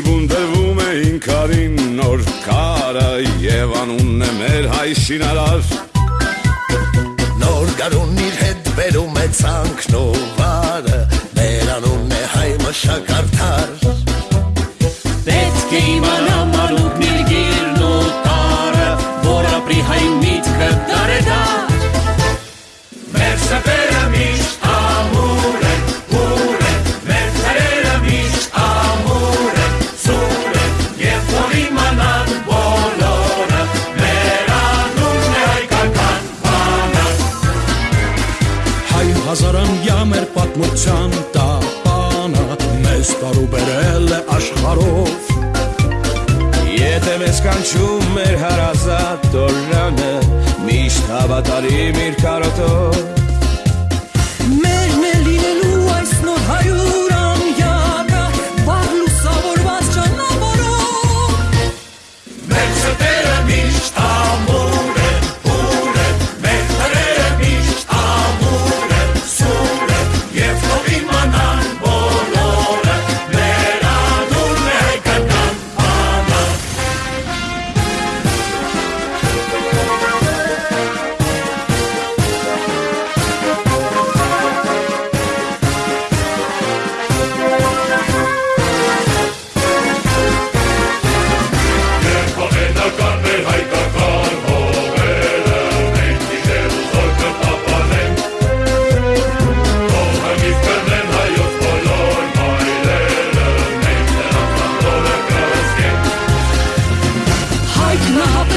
Այբուն տվում է ինքարին նոր կարը Եվ անունն է մեր հայ շինարար Նոր գարուն իր հետ բերում է ծանքնովարը Մեր անունն է հայ մշակարդար Պետք է իմանամ անուկնի մեր պատմության տապանը մեզ տարուբերել է աշխարհով Եթե մեզ կանչում մեր հարազատ տորանը Միշտ հավատարիմ իր կարոտով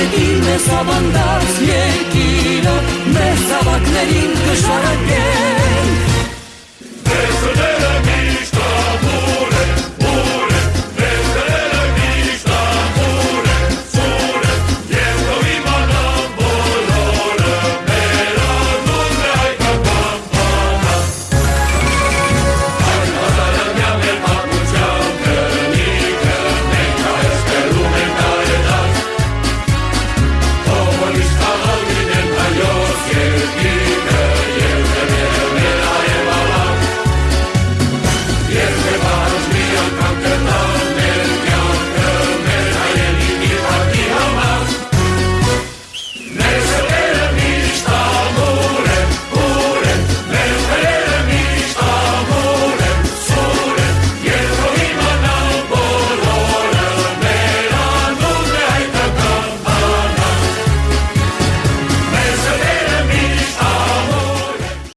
Մարտին է սավանդած երկիրը, մեր սավակներին կշարակել